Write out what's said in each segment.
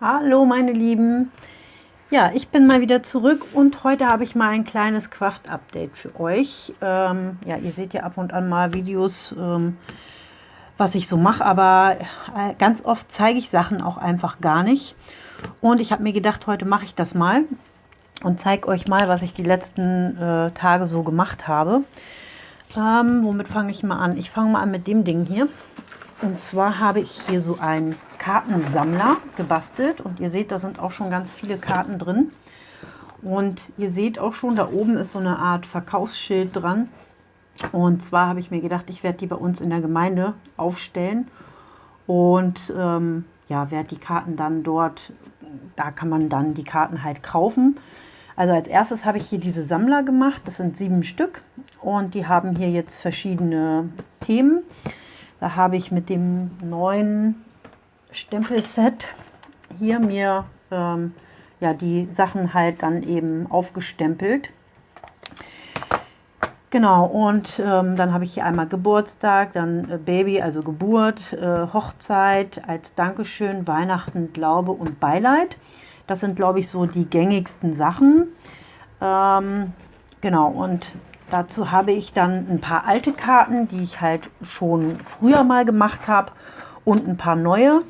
Hallo meine Lieben, ja ich bin mal wieder zurück und heute habe ich mal ein kleines Kraft-Update für euch. Ähm, ja, ihr seht ja ab und an mal Videos, ähm, was ich so mache, aber äh, ganz oft zeige ich Sachen auch einfach gar nicht. Und ich habe mir gedacht, heute mache ich das mal und zeige euch mal, was ich die letzten äh, Tage so gemacht habe. Ähm, womit fange ich mal an? Ich fange mal an mit dem Ding hier. Und zwar habe ich hier so einen Kartensammler gebastelt. Und ihr seht, da sind auch schon ganz viele Karten drin. Und ihr seht auch schon, da oben ist so eine Art Verkaufsschild dran. Und zwar habe ich mir gedacht, ich werde die bei uns in der Gemeinde aufstellen. Und ähm, ja, werde die Karten dann dort, da kann man dann die Karten halt kaufen. Also als erstes habe ich hier diese Sammler gemacht. Das sind sieben Stück. Und die haben hier jetzt verschiedene Themen. Da habe ich mit dem neuen Stempelset hier mir ähm, ja, die Sachen halt dann eben aufgestempelt. Genau, und ähm, dann habe ich hier einmal Geburtstag, dann äh, Baby, also Geburt, äh, Hochzeit als Dankeschön, Weihnachten, Glaube und Beileid. Das sind, glaube ich, so die gängigsten Sachen. Ähm, genau, und dazu habe ich dann ein paar alte Karten, die ich halt schon früher mal gemacht habe und ein paar neue.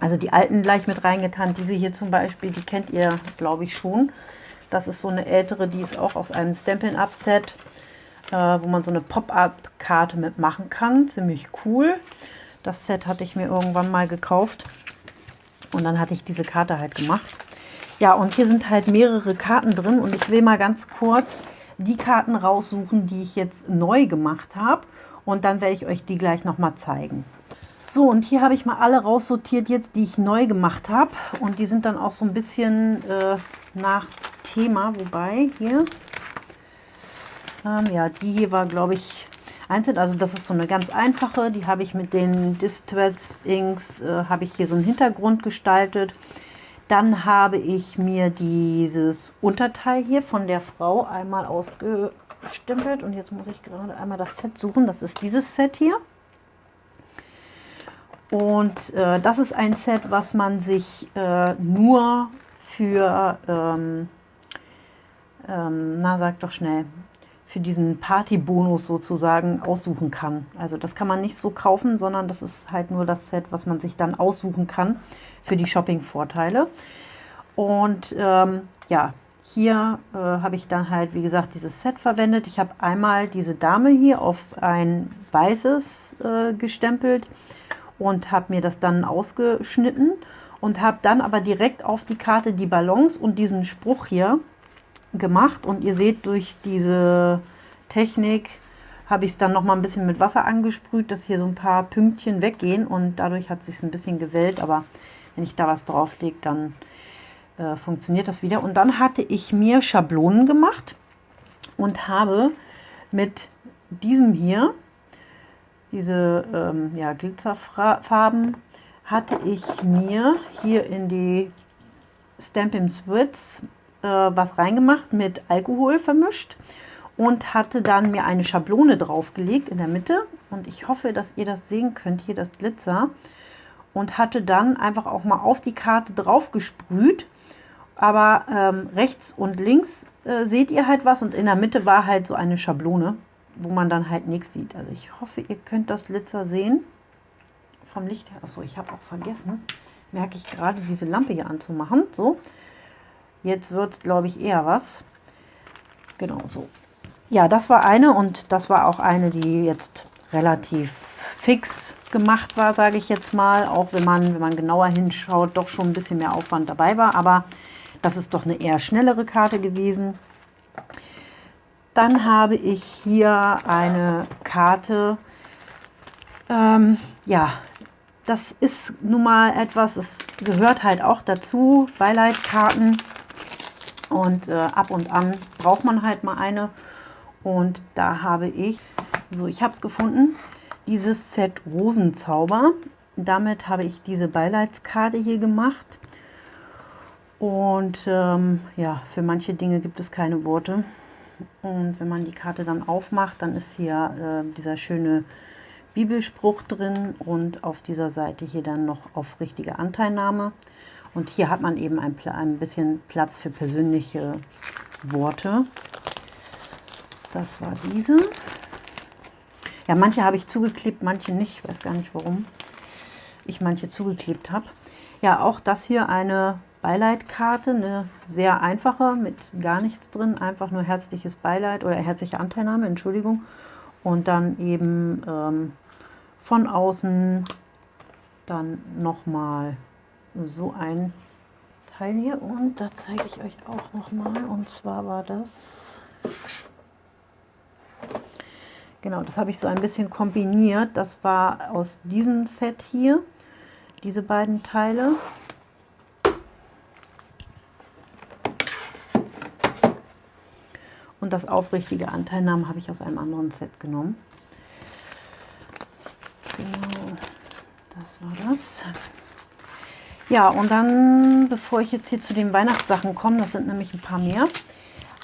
Also die alten gleich mit reingetan. Diese hier zum Beispiel, die kennt ihr, glaube ich, schon. Das ist so eine ältere, die ist auch aus einem Stampin'-Up-Set, äh, wo man so eine Pop-Up-Karte mitmachen kann. Ziemlich cool. Das Set hatte ich mir irgendwann mal gekauft. Und dann hatte ich diese Karte halt gemacht. Ja, und hier sind halt mehrere Karten drin. Und ich will mal ganz kurz die Karten raussuchen, die ich jetzt neu gemacht habe. Und dann werde ich euch die gleich nochmal zeigen. So, und hier habe ich mal alle raussortiert jetzt, die ich neu gemacht habe. Und die sind dann auch so ein bisschen äh, nach Thema. Wobei, hier, ähm, ja, die hier war, glaube ich, einzeln. Also das ist so eine ganz einfache. Die habe ich mit den Distress Inks, äh, habe ich hier so einen Hintergrund gestaltet. Dann habe ich mir dieses Unterteil hier von der Frau einmal ausgestempelt. Und jetzt muss ich gerade einmal das Set suchen. Das ist dieses Set hier. Und äh, das ist ein Set, was man sich äh, nur für, ähm, ähm, na sag doch schnell, für diesen Partybonus sozusagen aussuchen kann. Also das kann man nicht so kaufen, sondern das ist halt nur das Set, was man sich dann aussuchen kann für die Shopping-Vorteile. Und ähm, ja, hier äh, habe ich dann halt, wie gesagt, dieses Set verwendet. Ich habe einmal diese Dame hier auf ein weißes äh, gestempelt und habe mir das dann ausgeschnitten und habe dann aber direkt auf die Karte die Ballons und diesen Spruch hier gemacht und ihr seht durch diese Technik habe ich es dann noch mal ein bisschen mit Wasser angesprüht, dass hier so ein paar Pünktchen weggehen und dadurch hat es sich ein bisschen gewellt, aber wenn ich da was drauf lege, dann äh, funktioniert das wieder. Und dann hatte ich mir Schablonen gemacht und habe mit diesem hier, diese ähm, ja, Glitzerfarben, hatte ich mir hier in die Stampin' Swits äh, was reingemacht, mit Alkohol vermischt und hatte dann mir eine Schablone draufgelegt in der Mitte. Und ich hoffe, dass ihr das sehen könnt, hier das Glitzer. Und hatte dann einfach auch mal auf die Karte drauf gesprüht. Aber ähm, rechts und links äh, seht ihr halt was und in der Mitte war halt so eine Schablone, wo man dann halt nichts sieht. Also ich hoffe, ihr könnt das Glitzer sehen. Vom Licht her. Achso, ich habe auch vergessen, merke ich gerade, diese Lampe hier anzumachen. So, Jetzt wird es, glaube ich, eher was. Genau so. Ja, das war eine und das war auch eine, die jetzt relativ fix gemacht war, sage ich jetzt mal. Auch wenn man, wenn man genauer hinschaut, doch schon ein bisschen mehr Aufwand dabei war. Aber das ist doch eine eher schnellere Karte gewesen. Dann habe ich hier eine Karte. Ähm, ja, das ist nun mal etwas, es gehört halt auch dazu, Beileidkarten. Und äh, ab und an braucht man halt mal eine. Und da habe ich, so ich habe es gefunden, dieses Set Rosenzauber. Damit habe ich diese Beileidskarte hier gemacht. Und ähm, ja, für manche Dinge gibt es keine Worte. Und wenn man die Karte dann aufmacht, dann ist hier äh, dieser schöne Bibelspruch drin und auf dieser Seite hier dann noch auf richtige Anteilnahme. Und hier hat man eben ein, ein bisschen Platz für persönliche Worte. Das war diese. Ja, manche habe ich zugeklebt, manche nicht. Ich weiß gar nicht, warum ich manche zugeklebt habe. Ja, auch das hier eine Beileitkarte, eine sehr einfache, mit gar nichts drin. Einfach nur herzliches Beileid oder herzliche Anteilnahme, Entschuldigung. Und dann eben ähm, von außen dann nochmal so ein Teil hier. Und da zeige ich euch auch nochmal. Und zwar war das Genau, das habe ich so ein bisschen kombiniert. Das war aus diesem Set hier, diese beiden Teile. Und das aufrichtige Anteilnahmen habe ich aus einem anderen Set genommen. Genau, das war das. Ja, und dann, bevor ich jetzt hier zu den Weihnachtssachen komme, das sind nämlich ein paar mehr,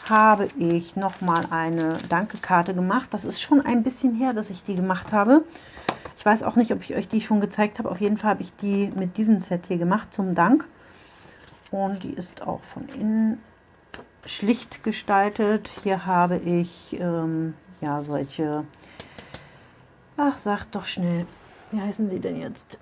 habe ich nochmal eine Danke-Karte gemacht. Das ist schon ein bisschen her, dass ich die gemacht habe. Ich weiß auch nicht, ob ich euch die schon gezeigt habe. Auf jeden Fall habe ich die mit diesem Set hier gemacht zum Dank. Und die ist auch von innen schlicht gestaltet. Hier habe ich ähm, ja solche, ach sagt doch schnell, wie heißen sie denn jetzt?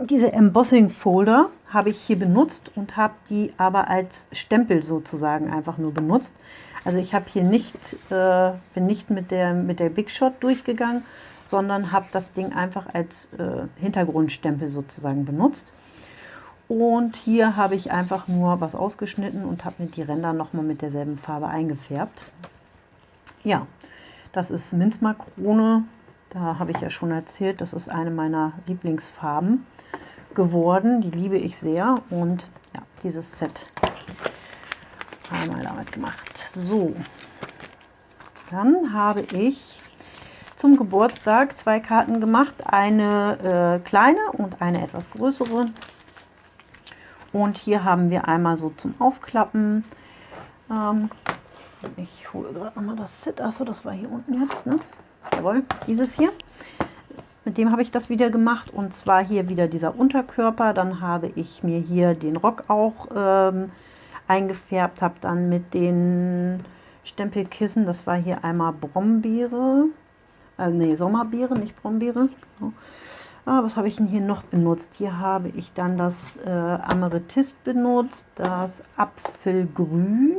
Diese Embossing Folder habe ich hier benutzt und habe die aber als Stempel sozusagen einfach nur benutzt. Also ich habe hier nicht, äh, bin nicht mit der, mit der Big Shot durchgegangen, sondern habe das Ding einfach als äh, Hintergrundstempel sozusagen benutzt. Und hier habe ich einfach nur was ausgeschnitten und habe mir die Ränder nochmal mit derselben Farbe eingefärbt. Ja, das ist Minzmarkrone. Da habe ich ja schon erzählt, das ist eine meiner Lieblingsfarben geworden. Die liebe ich sehr. Und ja, dieses Set einmal damit gemacht. So, dann habe ich zum Geburtstag zwei Karten gemacht. Eine äh, kleine und eine etwas größere. Und hier haben wir einmal so zum Aufklappen. Ähm, ich hole gerade nochmal das Set. Achso, das war hier unten jetzt. Ne? Jawohl, dieses hier. Mit dem habe ich das wieder gemacht und zwar hier wieder dieser Unterkörper. Dann habe ich mir hier den Rock auch ähm, eingefärbt, habe dann mit den Stempelkissen, das war hier einmal Brombeere, also nee, Sommerbeere, nicht Brombeere. Ah, was habe ich denn hier noch benutzt? Hier habe ich dann das äh, Amethyst benutzt, das Apfelgrün.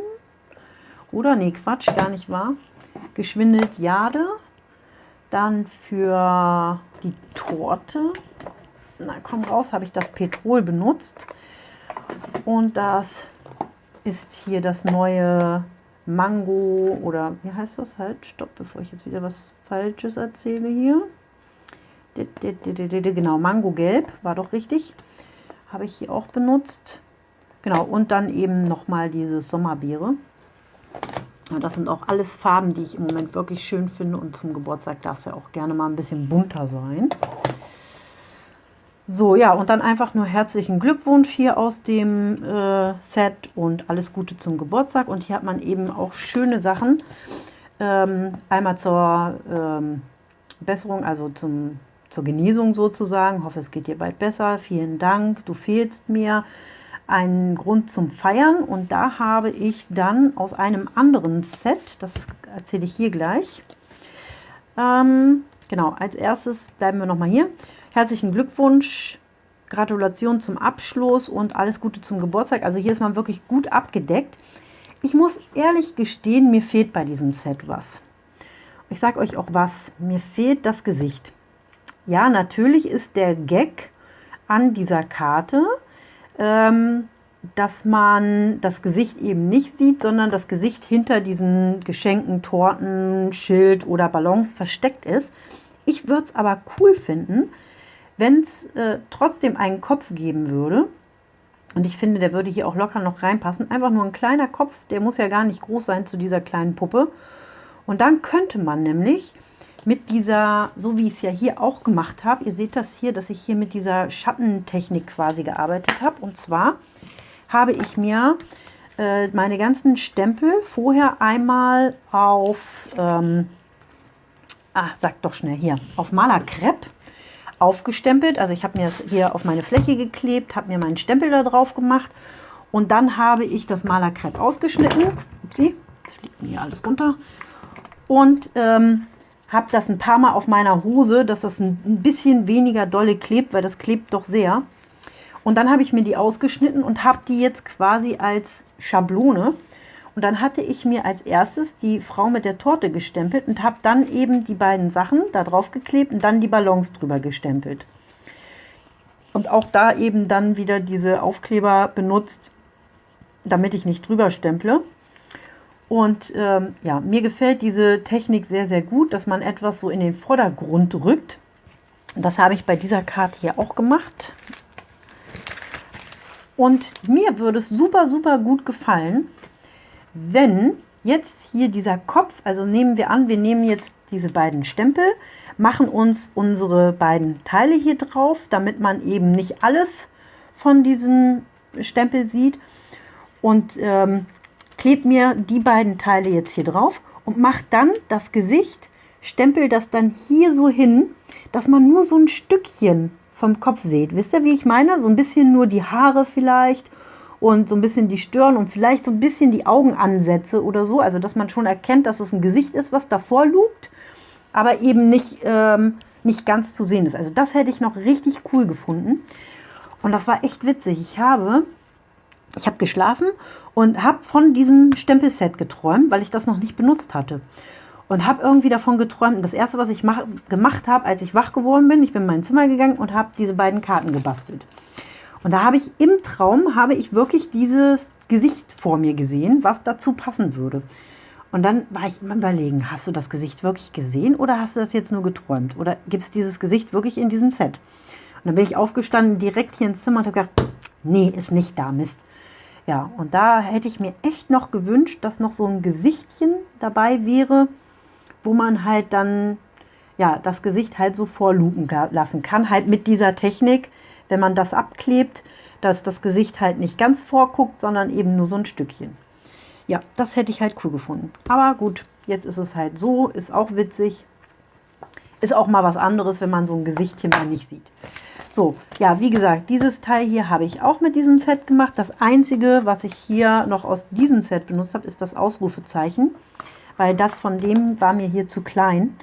Oder, nee, Quatsch, gar nicht wahr. Geschwindelt Jade. Dann für die Torte, na komm raus, habe ich das Petrol benutzt. Und das ist hier das neue Mango oder wie heißt das halt? Stopp, bevor ich jetzt wieder was Falsches erzähle hier. Genau, Mango Gelb war doch richtig. Habe ich hier auch benutzt. Genau, und dann eben nochmal diese Sommerbeere. Das sind auch alles Farben, die ich im Moment wirklich schön finde und zum Geburtstag darf es ja auch gerne mal ein bisschen bunter sein. So, ja, und dann einfach nur herzlichen Glückwunsch hier aus dem äh, Set und alles Gute zum Geburtstag. Und hier hat man eben auch schöne Sachen. Ähm, einmal zur ähm, Besserung, also zum, zur Genesung sozusagen. Ich hoffe, es geht dir bald besser. Vielen Dank, du fehlst mir einen Grund zum Feiern und da habe ich dann aus einem anderen Set, das erzähle ich hier gleich, ähm, genau, als erstes bleiben wir nochmal hier. Herzlichen Glückwunsch, Gratulation zum Abschluss und alles Gute zum Geburtstag. Also hier ist man wirklich gut abgedeckt. Ich muss ehrlich gestehen, mir fehlt bei diesem Set was. Ich sage euch auch was, mir fehlt das Gesicht. Ja, natürlich ist der Gag an dieser Karte, dass man das Gesicht eben nicht sieht, sondern das Gesicht hinter diesen Geschenken, Torten, Schild oder Ballons versteckt ist. Ich würde es aber cool finden, wenn es äh, trotzdem einen Kopf geben würde. Und ich finde, der würde hier auch locker noch reinpassen. Einfach nur ein kleiner Kopf, der muss ja gar nicht groß sein zu dieser kleinen Puppe. Und dann könnte man nämlich mit dieser, so wie ich es ja hier auch gemacht habe, ihr seht das hier, dass ich hier mit dieser Schattentechnik quasi gearbeitet habe. Und zwar habe ich mir äh, meine ganzen Stempel vorher einmal auf, ähm, ah, sag doch schnell hier, auf Malerkrepp aufgestempelt. Also ich habe mir das hier auf meine Fläche geklebt, habe mir meinen Stempel da drauf gemacht und dann habe ich das Malerkrepp ausgeschnitten. Upsi, jetzt fliegt mir hier alles runter. Und ähm, habe das ein paar Mal auf meiner Hose, dass das ein bisschen weniger dolle klebt, weil das klebt doch sehr. Und dann habe ich mir die ausgeschnitten und habe die jetzt quasi als Schablone. Und dann hatte ich mir als erstes die Frau mit der Torte gestempelt und habe dann eben die beiden Sachen da drauf geklebt und dann die Ballons drüber gestempelt. Und auch da eben dann wieder diese Aufkleber benutzt, damit ich nicht drüber stemple. Und ähm, ja, mir gefällt diese Technik sehr, sehr gut, dass man etwas so in den Vordergrund rückt. Das habe ich bei dieser Karte hier auch gemacht. Und mir würde es super, super gut gefallen, wenn jetzt hier dieser Kopf, also nehmen wir an, wir nehmen jetzt diese beiden Stempel, machen uns unsere beiden Teile hier drauf, damit man eben nicht alles von diesem Stempel sieht. Und ähm, klebe mir die beiden Teile jetzt hier drauf und mache dann das Gesicht, stempel das dann hier so hin, dass man nur so ein Stückchen vom Kopf sieht. Wisst ihr, wie ich meine? So ein bisschen nur die Haare vielleicht und so ein bisschen die Stirn und vielleicht so ein bisschen die Augenansätze oder so. Also, dass man schon erkennt, dass es ein Gesicht ist, was davor lugt, aber eben nicht, ähm, nicht ganz zu sehen ist. Also, das hätte ich noch richtig cool gefunden. Und das war echt witzig. Ich habe ich habe geschlafen und habe von diesem Stempelset geträumt, weil ich das noch nicht benutzt hatte. Und habe irgendwie davon geträumt. das erste, was ich mach, gemacht habe, als ich wach geworden bin, ich bin in mein Zimmer gegangen und habe diese beiden Karten gebastelt. Und da habe ich im Traum, habe ich wirklich dieses Gesicht vor mir gesehen, was dazu passen würde. Und dann war ich immer überlegen, hast du das Gesicht wirklich gesehen oder hast du das jetzt nur geträumt? Oder gibt es dieses Gesicht wirklich in diesem Set? Und dann bin ich aufgestanden, direkt hier ins Zimmer und habe gedacht, nee, ist nicht da, Mist. Ja, und da hätte ich mir echt noch gewünscht, dass noch so ein Gesichtchen dabei wäre, wo man halt dann ja, das Gesicht halt so vorlupen lassen kann. Halt mit dieser Technik, wenn man das abklebt, dass das Gesicht halt nicht ganz vorguckt, sondern eben nur so ein Stückchen. Ja, das hätte ich halt cool gefunden. Aber gut, jetzt ist es halt so, ist auch witzig. Ist auch mal was anderes, wenn man so ein Gesichtchen mal nicht sieht. So, ja, wie gesagt, dieses Teil hier habe ich auch mit diesem Set gemacht. Das einzige, was ich hier noch aus diesem Set benutzt habe, ist das Ausrufezeichen, weil das von dem war mir hier zu klein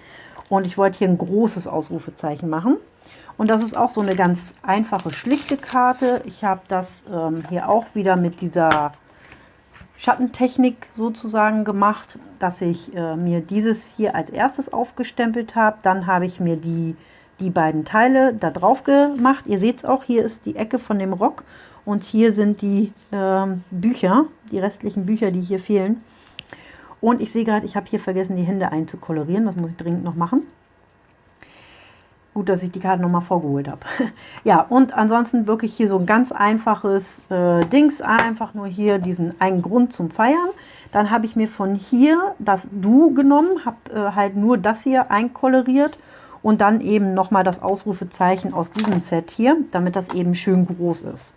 und ich wollte hier ein großes Ausrufezeichen machen. Und das ist auch so eine ganz einfache, schlichte Karte. Ich habe das ähm, hier auch wieder mit dieser Schattentechnik sozusagen gemacht, dass ich äh, mir dieses hier als erstes aufgestempelt habe. Dann habe ich mir die die beiden Teile da drauf gemacht. Ihr seht es auch, hier ist die Ecke von dem Rock und hier sind die ähm, Bücher, die restlichen Bücher, die hier fehlen. Und ich sehe gerade, ich habe hier vergessen, die Hände einzukolorieren. Das muss ich dringend noch machen. Gut, dass ich die Karte nochmal vorgeholt habe. ja, und ansonsten wirklich hier so ein ganz einfaches äh, Dings. Einfach nur hier diesen einen Grund zum Feiern. Dann habe ich mir von hier das Du genommen, habe äh, halt nur das hier einkoloriert und dann eben nochmal das Ausrufezeichen aus diesem Set hier, damit das eben schön groß ist.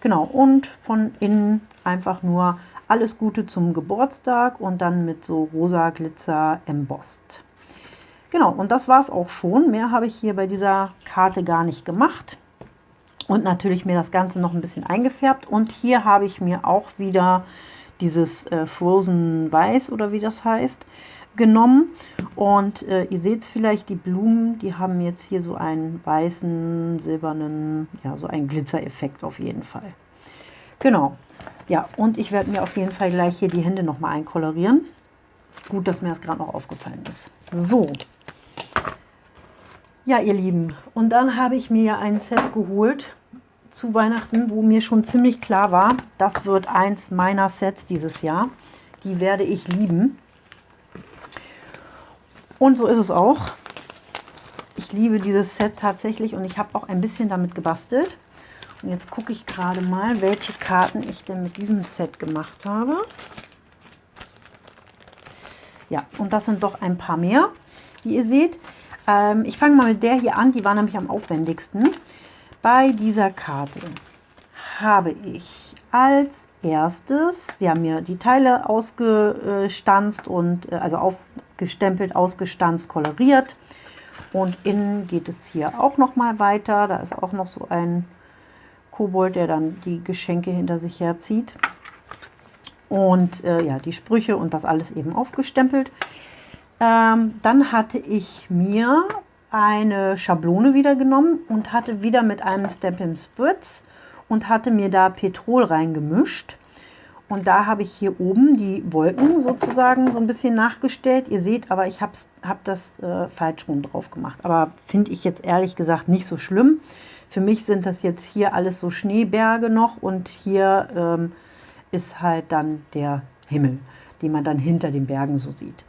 Genau, und von innen einfach nur alles Gute zum Geburtstag und dann mit so rosa Glitzer embossed. Genau, und das war es auch schon. Mehr habe ich hier bei dieser Karte gar nicht gemacht. Und natürlich mir das Ganze noch ein bisschen eingefärbt. Und hier habe ich mir auch wieder dieses äh, Frozen Weiß oder wie das heißt, genommen. Und äh, ihr seht es vielleicht, die Blumen, die haben jetzt hier so einen weißen, silbernen, ja, so einen Glitzereffekt auf jeden Fall. Genau. Ja, und ich werde mir auf jeden Fall gleich hier die Hände nochmal einkolorieren. Gut, dass mir das gerade noch aufgefallen ist. So. Ja, ihr Lieben, und dann habe ich mir ein Set geholt zu Weihnachten, wo mir schon ziemlich klar war, das wird eins meiner Sets dieses Jahr. Die werde ich lieben. Und so ist es auch. Ich liebe dieses Set tatsächlich und ich habe auch ein bisschen damit gebastelt. Und jetzt gucke ich gerade mal, welche Karten ich denn mit diesem Set gemacht habe. Ja, und das sind doch ein paar mehr, wie ihr seht. Ähm, ich fange mal mit der hier an, die war nämlich am aufwendigsten. Bei dieser Karte habe ich als erstes, sie haben mir die Teile ausgestanzt und äh, also aufgestempelt, ausgestanzt, koloriert. Und innen geht es hier auch noch mal weiter. Da ist auch noch so ein Kobold, der dann die Geschenke hinter sich herzieht. Und äh, ja, die Sprüche und das alles eben aufgestempelt. Ähm, dann hatte ich mir eine Schablone wieder genommen und hatte wieder mit einem Stampin' Spritz und hatte mir da Petrol reingemischt. Und da habe ich hier oben die Wolken sozusagen so ein bisschen nachgestellt. Ihr seht aber, ich habe hab das äh, falsch rum drauf gemacht. Aber finde ich jetzt ehrlich gesagt nicht so schlimm. Für mich sind das jetzt hier alles so Schneeberge noch und hier ähm, ist halt dann der Himmel, den man dann hinter den Bergen so sieht.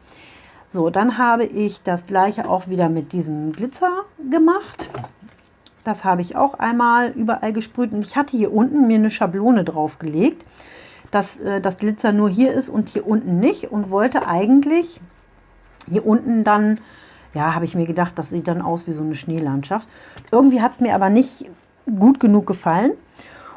So, dann habe ich das gleiche auch wieder mit diesem Glitzer gemacht. Das habe ich auch einmal überall gesprüht und ich hatte hier unten mir eine Schablone draufgelegt, dass äh, das Glitzer nur hier ist und hier unten nicht und wollte eigentlich hier unten dann, ja, habe ich mir gedacht, das sieht dann aus wie so eine Schneelandschaft. Irgendwie hat es mir aber nicht gut genug gefallen.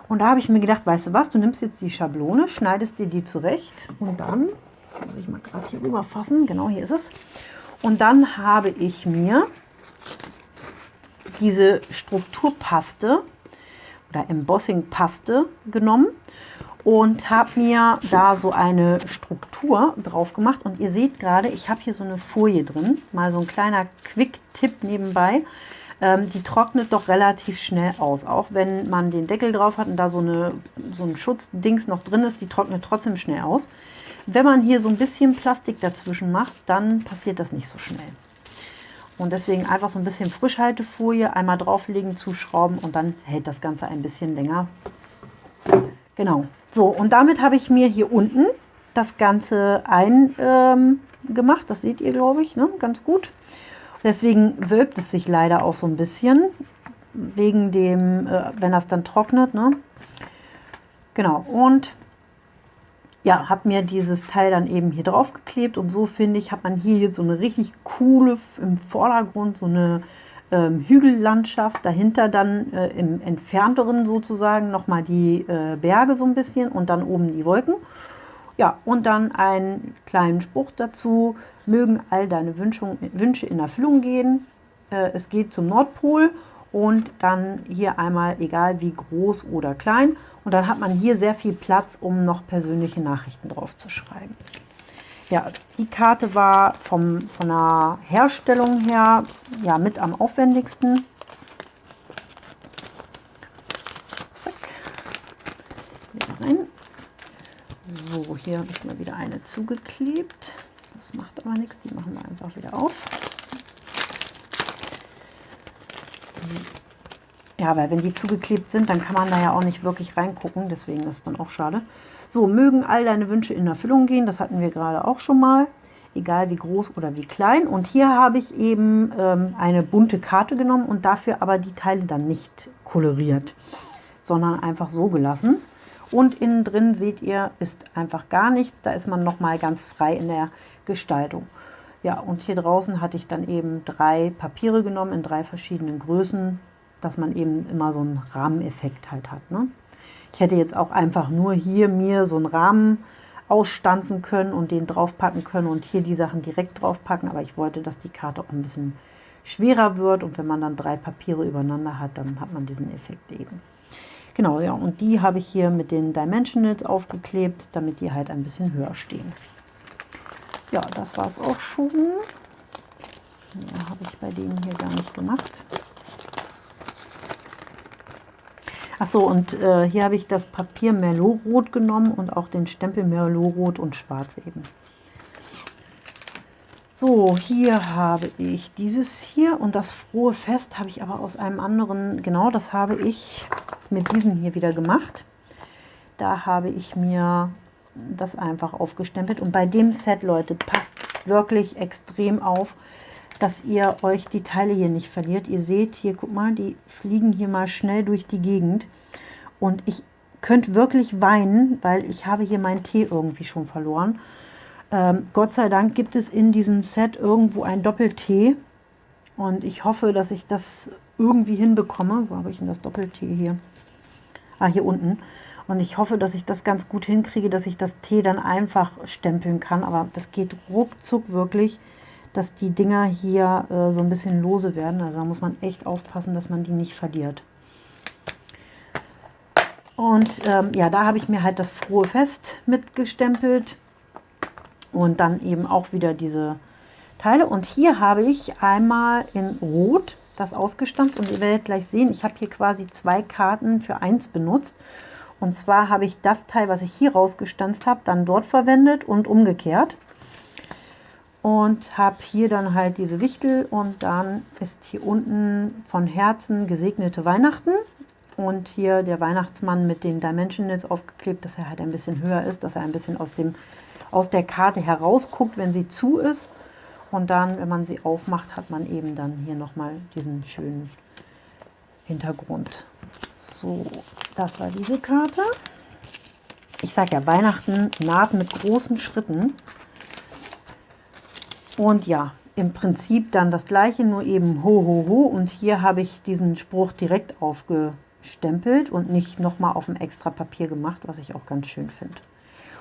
Und da habe ich mir gedacht, weißt du was, du nimmst jetzt die Schablone, schneidest dir die zurecht und dann Jetzt muss ich mal gerade hier rüber fassen. Genau, hier ist es. Und dann habe ich mir diese Strukturpaste oder Embossing-Paste genommen und habe mir da so eine Struktur drauf gemacht. Und ihr seht gerade, ich habe hier so eine Folie drin. Mal so ein kleiner Quick-Tipp nebenbei. Ähm, die trocknet doch relativ schnell aus. Auch wenn man den Deckel drauf hat und da so, eine, so ein Schutzdings noch drin ist, die trocknet trotzdem schnell aus. Wenn man hier so ein bisschen Plastik dazwischen macht, dann passiert das nicht so schnell. Und deswegen einfach so ein bisschen Frischhaltefolie einmal drauflegen, zuschrauben und dann hält das Ganze ein bisschen länger. Genau. So, und damit habe ich mir hier unten das Ganze eingemacht. Ähm, das seht ihr, glaube ich, ne? ganz gut. Deswegen wölbt es sich leider auch so ein bisschen, wegen dem, äh, wenn das dann trocknet. Ne? Genau, und ja, habe mir dieses Teil dann eben hier drauf geklebt und so finde ich, hat man hier jetzt so eine richtig coole, im Vordergrund so eine ähm, Hügellandschaft, dahinter dann äh, im entfernteren sozusagen nochmal die äh, Berge so ein bisschen und dann oben die Wolken. Ja, und dann einen kleinen Spruch dazu, mögen all deine Wünschung, Wünsche in Erfüllung gehen. Äh, es geht zum Nordpol und dann hier einmal egal wie groß oder klein und dann hat man hier sehr viel Platz, um noch persönliche Nachrichten drauf zu schreiben. Ja, die Karte war vom, von der Herstellung her ja, mit am aufwendigsten. So, hier habe ich mal wieder eine zugeklebt. Das macht aber nichts, die machen wir einfach wieder auf. Ja, weil wenn die zugeklebt sind, dann kann man da ja auch nicht wirklich reingucken. Deswegen ist es dann auch schade. So, mögen all deine Wünsche in Erfüllung gehen. Das hatten wir gerade auch schon mal. Egal wie groß oder wie klein. Und hier habe ich eben ähm, eine bunte Karte genommen und dafür aber die Teile dann nicht koloriert, sondern einfach so gelassen. Und innen drin seht ihr, ist einfach gar nichts. Da ist man nochmal ganz frei in der Gestaltung. Ja, und hier draußen hatte ich dann eben drei Papiere genommen in drei verschiedenen Größen, dass man eben immer so einen Rahmeneffekt halt hat. Ne? Ich hätte jetzt auch einfach nur hier mir so einen Rahmen ausstanzen können und den draufpacken können und hier die Sachen direkt draufpacken, aber ich wollte, dass die Karte auch ein bisschen schwerer wird und wenn man dann drei Papiere übereinander hat, dann hat man diesen Effekt eben. Genau, ja, und die habe ich hier mit den Dimensionals aufgeklebt, damit die halt ein bisschen höher stehen. Ja, das war es auch schon. Ja, habe ich bei denen hier gar nicht gemacht. Achso, und äh, hier habe ich das Papier Merlot-Rot genommen und auch den Stempel Merlot-Rot und Schwarz eben. So, hier habe ich dieses hier und das frohe Fest habe ich aber aus einem anderen, genau das habe ich mit diesem hier wieder gemacht. Da habe ich mir das einfach aufgestempelt. Und bei dem Set, Leute, passt wirklich extrem auf, dass ihr euch die Teile hier nicht verliert. Ihr seht hier, guck mal, die fliegen hier mal schnell durch die Gegend. Und ich könnte wirklich weinen, weil ich habe hier meinen Tee irgendwie schon verloren. Ähm, Gott sei Dank gibt es in diesem Set irgendwo ein Doppeltee. Und ich hoffe, dass ich das irgendwie hinbekomme. Wo habe ich denn das Doppeltee hier? Ah, hier unten. Und ich hoffe, dass ich das ganz gut hinkriege, dass ich das T dann einfach stempeln kann. Aber das geht ruckzuck wirklich, dass die Dinger hier äh, so ein bisschen lose werden. Also da muss man echt aufpassen, dass man die nicht verliert. Und ähm, ja, da habe ich mir halt das frohe Fest mitgestempelt. Und dann eben auch wieder diese Teile. Und hier habe ich einmal in Rot das ausgestanzt. Und ihr werdet gleich sehen, ich habe hier quasi zwei Karten für eins benutzt. Und zwar habe ich das Teil, was ich hier rausgestanzt habe, dann dort verwendet und umgekehrt. Und habe hier dann halt diese Wichtel und dann ist hier unten von Herzen gesegnete Weihnachten. Und hier der Weihnachtsmann mit den Dimensionals aufgeklebt, dass er halt ein bisschen höher ist, dass er ein bisschen aus, dem, aus der Karte herausguckt, wenn sie zu ist. Und dann, wenn man sie aufmacht, hat man eben dann hier nochmal diesen schönen Hintergrund. So, das war diese Karte. Ich sage ja, Weihnachten naht mit großen Schritten. Und ja, im Prinzip dann das gleiche, nur eben ho, ho, ho. Und hier habe ich diesen Spruch direkt aufgestempelt und nicht nochmal auf dem extra Papier gemacht, was ich auch ganz schön finde.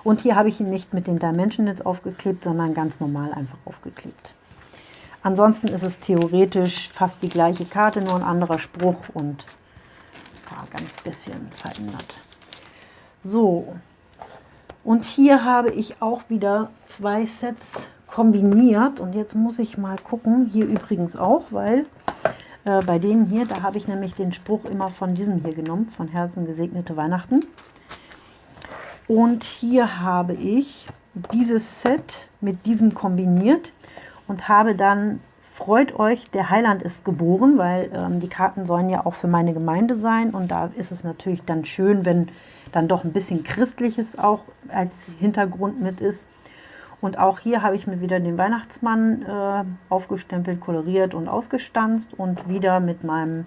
Und hier habe ich ihn nicht mit den Dimensionals aufgeklebt, sondern ganz normal einfach aufgeklebt. Ansonsten ist es theoretisch fast die gleiche Karte, nur ein anderer Spruch und ja, ganz bisschen verändert. So, und hier habe ich auch wieder zwei Sets kombiniert. Und jetzt muss ich mal gucken, hier übrigens auch, weil äh, bei denen hier, da habe ich nämlich den Spruch immer von diesem hier genommen, von Herzen gesegnete Weihnachten. Und hier habe ich dieses Set mit diesem kombiniert und habe dann Freut euch, der Heiland ist geboren, weil ähm, die Karten sollen ja auch für meine Gemeinde sein und da ist es natürlich dann schön, wenn dann doch ein bisschen Christliches auch als Hintergrund mit ist. Und auch hier habe ich mir wieder den Weihnachtsmann äh, aufgestempelt, koloriert und ausgestanzt und wieder mit meinem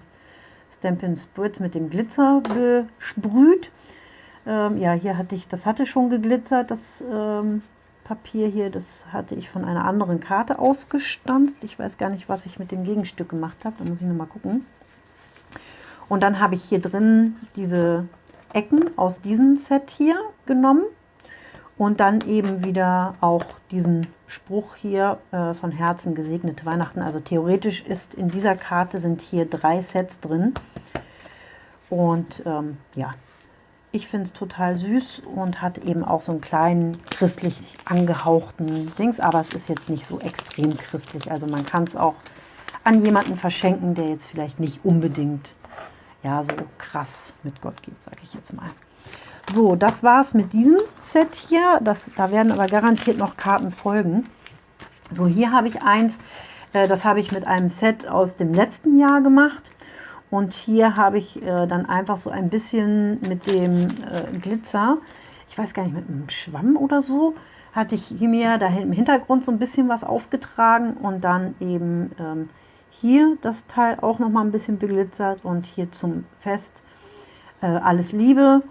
Stampin' Spritz mit dem Glitzer besprüht. Ähm, ja, hier hatte ich, das hatte schon geglitzert, das ähm, Papier hier, das hatte ich von einer anderen Karte ausgestanzt. Ich weiß gar nicht, was ich mit dem Gegenstück gemacht habe, da muss ich nochmal gucken. Und dann habe ich hier drin diese Ecken aus diesem Set hier genommen und dann eben wieder auch diesen Spruch hier äh, von Herzen gesegnete Weihnachten. Also theoretisch ist in dieser Karte sind hier drei Sets drin. Und ähm, ja, ich finde es total süß und hat eben auch so einen kleinen christlich angehauchten Dings, aber es ist jetzt nicht so extrem christlich. Also man kann es auch an jemanden verschenken, der jetzt vielleicht nicht unbedingt ja so krass mit Gott geht, sage ich jetzt mal. So, das war es mit diesem Set hier. Das, da werden aber garantiert noch Karten folgen. So, hier habe ich eins, äh, das habe ich mit einem Set aus dem letzten Jahr gemacht. Und hier habe ich äh, dann einfach so ein bisschen mit dem äh, Glitzer, ich weiß gar nicht, mit einem Schwamm oder so, hatte ich hier mir da im Hintergrund so ein bisschen was aufgetragen und dann eben ähm, hier das Teil auch noch mal ein bisschen beglitzert und hier zum Fest alles Liebe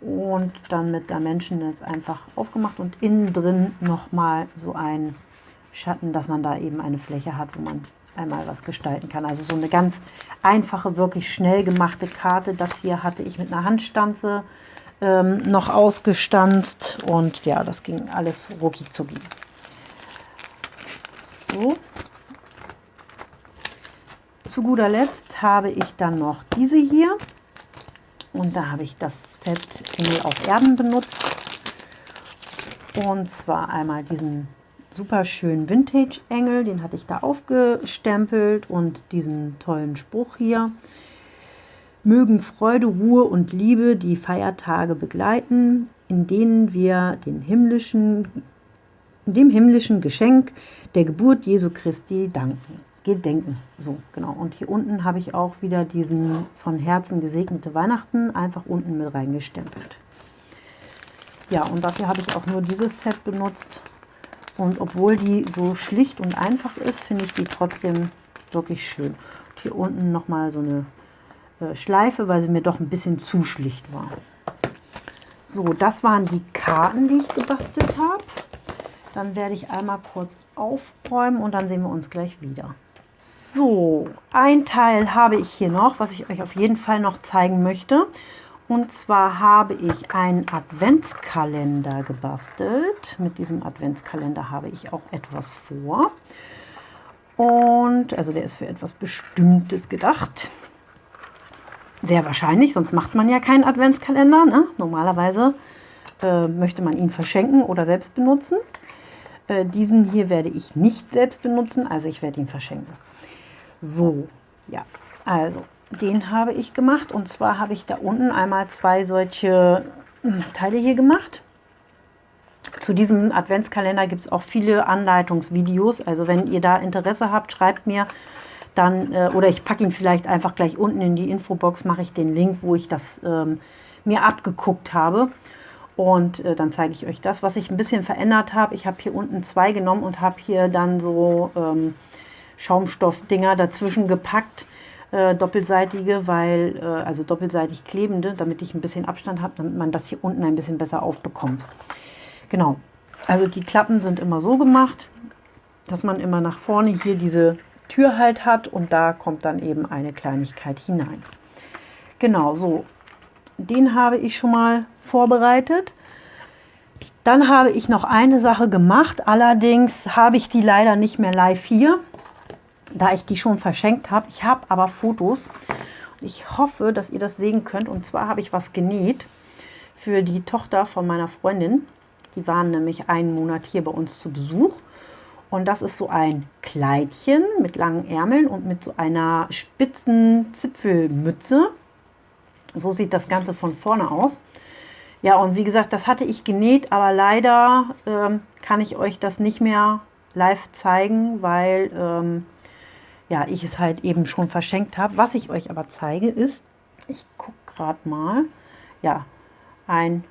und dann mit der Menschen jetzt einfach aufgemacht und innen drin noch mal so ein Schatten, dass man da eben eine Fläche hat, wo man einmal was gestalten kann. Also so eine ganz einfache, wirklich schnell gemachte Karte. Das hier hatte ich mit einer Handstanze ähm, noch ausgestanzt und ja, das ging alles rucki zucki. So. Zu guter Letzt habe ich dann noch diese hier und da habe ich das Set Engel auf Erden benutzt und zwar einmal diesen super schönen Vintage-Engel, den hatte ich da aufgestempelt und diesen tollen Spruch hier. Mögen Freude, Ruhe und Liebe die Feiertage begleiten, in denen wir den himmlischen, dem himmlischen Geschenk der Geburt Jesu Christi danken. Gedenken. So, genau. Und hier unten habe ich auch wieder diesen von Herzen gesegnete Weihnachten einfach unten mit reingestempelt. Ja, und dafür habe ich auch nur dieses Set benutzt. Und obwohl die so schlicht und einfach ist, finde ich die trotzdem wirklich schön. Und hier unten nochmal so eine äh, Schleife, weil sie mir doch ein bisschen zu schlicht war. So, das waren die Karten, die ich gebastelt habe. Dann werde ich einmal kurz aufräumen und dann sehen wir uns gleich wieder. So, ein Teil habe ich hier noch, was ich euch auf jeden Fall noch zeigen möchte. Und zwar habe ich einen Adventskalender gebastelt. Mit diesem Adventskalender habe ich auch etwas vor. Und also der ist für etwas Bestimmtes gedacht. Sehr wahrscheinlich, sonst macht man ja keinen Adventskalender. Ne? Normalerweise äh, möchte man ihn verschenken oder selbst benutzen. Äh, diesen hier werde ich nicht selbst benutzen, also ich werde ihn verschenken. So, ja, also den habe ich gemacht und zwar habe ich da unten einmal zwei solche hm, Teile hier gemacht. Zu diesem Adventskalender gibt es auch viele Anleitungsvideos, also wenn ihr da Interesse habt, schreibt mir dann, äh, oder ich packe ihn vielleicht einfach gleich unten in die Infobox, mache ich den Link, wo ich das ähm, mir abgeguckt habe. Und äh, dann zeige ich euch das, was ich ein bisschen verändert habe. Ich habe hier unten zwei genommen und habe hier dann so ähm, Schaumstoffdinger dazwischen gepackt, äh, doppelseitige, weil, äh, also doppelseitig klebende, damit ich ein bisschen Abstand habe, damit man das hier unten ein bisschen besser aufbekommt. Genau, also die Klappen sind immer so gemacht, dass man immer nach vorne hier diese Tür halt hat und da kommt dann eben eine Kleinigkeit hinein. Genau, so, den habe ich schon mal vorbereitet. Dann habe ich noch eine Sache gemacht, allerdings habe ich die leider nicht mehr live hier da ich die schon verschenkt habe. Ich habe aber Fotos. Ich hoffe, dass ihr das sehen könnt. Und zwar habe ich was genäht für die Tochter von meiner Freundin. Die waren nämlich einen Monat hier bei uns zu Besuch. Und das ist so ein Kleidchen mit langen Ärmeln und mit so einer spitzen Zipfelmütze. So sieht das Ganze von vorne aus. Ja, und wie gesagt, das hatte ich genäht, aber leider ähm, kann ich euch das nicht mehr live zeigen, weil ähm, ja, ich es halt eben schon verschenkt habe. Was ich euch aber zeige ist, ich gucke gerade mal, ja, ein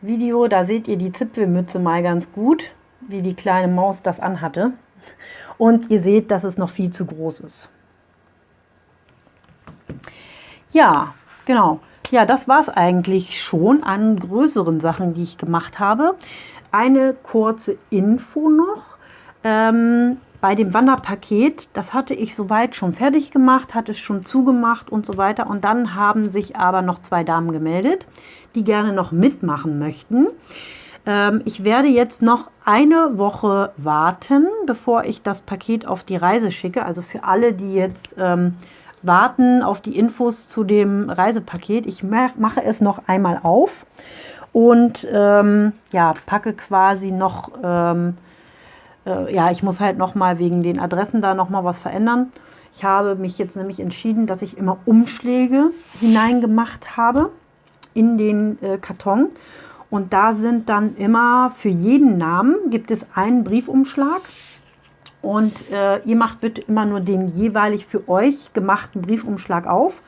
Video, da seht ihr die Zipfelmütze mal ganz gut, wie die kleine Maus das anhatte. Und ihr seht, dass es noch viel zu groß ist. Ja, genau. Ja, das war es eigentlich schon an größeren Sachen, die ich gemacht habe. Eine kurze Info noch. Ähm, bei dem Wanderpaket, das hatte ich soweit schon fertig gemacht, hatte es schon zugemacht und so weiter. Und dann haben sich aber noch zwei Damen gemeldet, die gerne noch mitmachen möchten. Ähm, ich werde jetzt noch eine Woche warten, bevor ich das Paket auf die Reise schicke. Also für alle, die jetzt ähm, warten auf die Infos zu dem Reisepaket. Ich mache es noch einmal auf und ähm, ja, packe quasi noch ähm, äh, ja, ich muss halt nochmal wegen den Adressen da nochmal was verändern. Ich habe mich jetzt nämlich entschieden, dass ich immer Umschläge hineingemacht habe in den äh, Karton. Und da sind dann immer für jeden Namen gibt es einen Briefumschlag. Und äh, ihr macht bitte immer nur den jeweilig für euch gemachten Briefumschlag auf.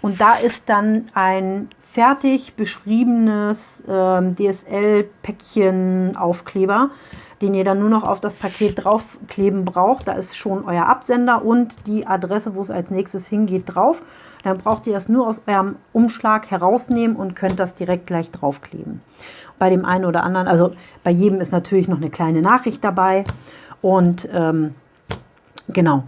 Und da ist dann ein fertig beschriebenes äh, DSL-Päckchen-Aufkleber den ihr dann nur noch auf das Paket draufkleben braucht. Da ist schon euer Absender und die Adresse, wo es als nächstes hingeht, drauf. Dann braucht ihr das nur aus eurem Umschlag herausnehmen und könnt das direkt gleich draufkleben. Bei dem einen oder anderen, also bei jedem ist natürlich noch eine kleine Nachricht dabei. Und ähm, genau,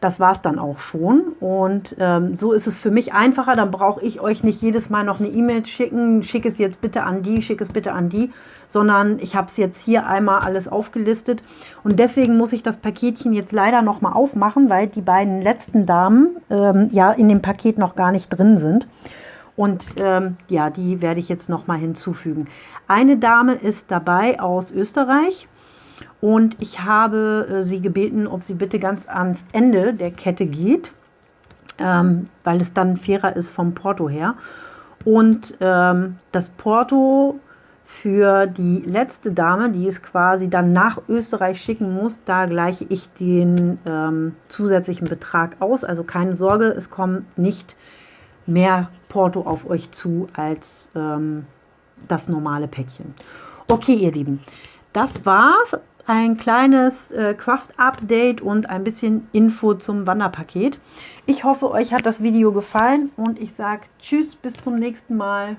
das war es dann auch schon. Und ähm, so ist es für mich einfacher. Dann brauche ich euch nicht jedes Mal noch eine E-Mail schicken. Schick es jetzt bitte an die, schick es bitte an die. Sondern ich habe es jetzt hier einmal alles aufgelistet. Und deswegen muss ich das Paketchen jetzt leider noch mal aufmachen, weil die beiden letzten Damen ähm, ja in dem Paket noch gar nicht drin sind. Und ähm, ja, die werde ich jetzt noch mal hinzufügen. Eine Dame ist dabei aus Österreich. Und ich habe äh, sie gebeten, ob sie bitte ganz ans Ende der Kette geht, ähm, weil es dann fairer ist vom Porto her. Und ähm, das Porto für die letzte Dame, die es quasi dann nach Österreich schicken muss, da gleiche ich den ähm, zusätzlichen Betrag aus. Also keine Sorge, es kommt nicht mehr Porto auf euch zu als ähm, das normale Päckchen. Okay, ihr Lieben, das war's ein kleines äh, Craft-Update und ein bisschen Info zum Wanderpaket. Ich hoffe, euch hat das Video gefallen und ich sage Tschüss, bis zum nächsten Mal.